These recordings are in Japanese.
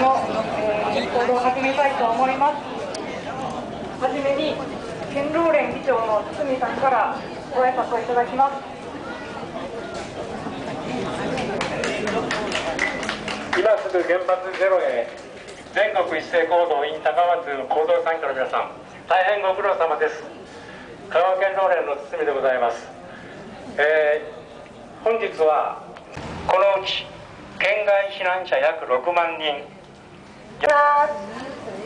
の、えー、行動を始めたいと思います。はじめに県労連議長の堤さんからご挨拶をいただきます。今すぐ原発ゼロへ全国一斉行動 in 高松行動参加の皆さん大変ご苦労様です。香川県労連の堤でございます、えー、本日はこのうち県外避難者約6万人。Tchau.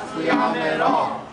活やめろ。